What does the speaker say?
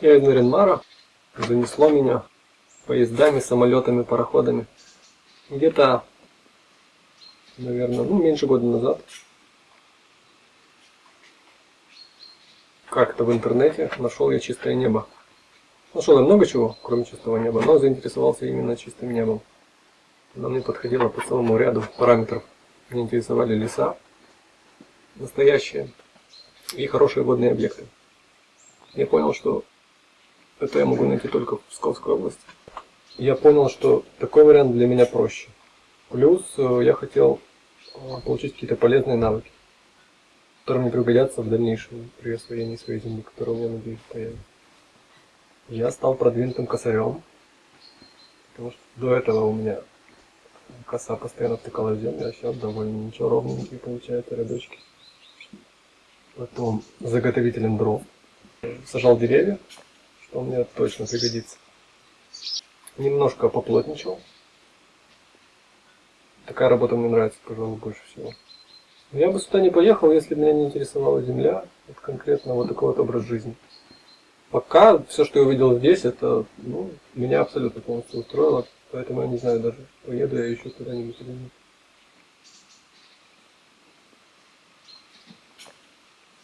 Я из Наринмара. Занесло меня поездами, самолетами, пароходами. Где-то, наверное, ну, меньше года назад. Как-то в интернете нашел я чистое небо. Нашел я много чего, кроме чистого неба, но заинтересовался именно чистым небом. Она мне подходила по целому ряду параметров. Меня интересовали леса, настоящие и хорошие водные объекты. Я понял, что это я могу найти только в Псковской области. Я понял, что такой вариант для меня проще. Плюс э, я хотел э, получить какие-то полезные навыки, которые мне пригодятся в дальнейшем при освоении своей земли, которая у меня, надеюсь, появится. Я стал продвинутым косарем, потому что до этого у меня коса постоянно втыкала в землю, а сейчас довольно ничего ровненькие получаются рядочки. Потом заготовителем дров. Сажал деревья, что мне точно пригодится. Немножко поплотничал. Такая работа мне нравится, пожалуй, больше всего. Я бы сюда не поехал, если бы меня не интересовала земля, вот конкретно вот такой вот образ жизни. Пока все, что я увидел здесь, это ну, меня абсолютно полностью устроило, поэтому я не знаю даже, поеду я еще куда-нибудь или нет.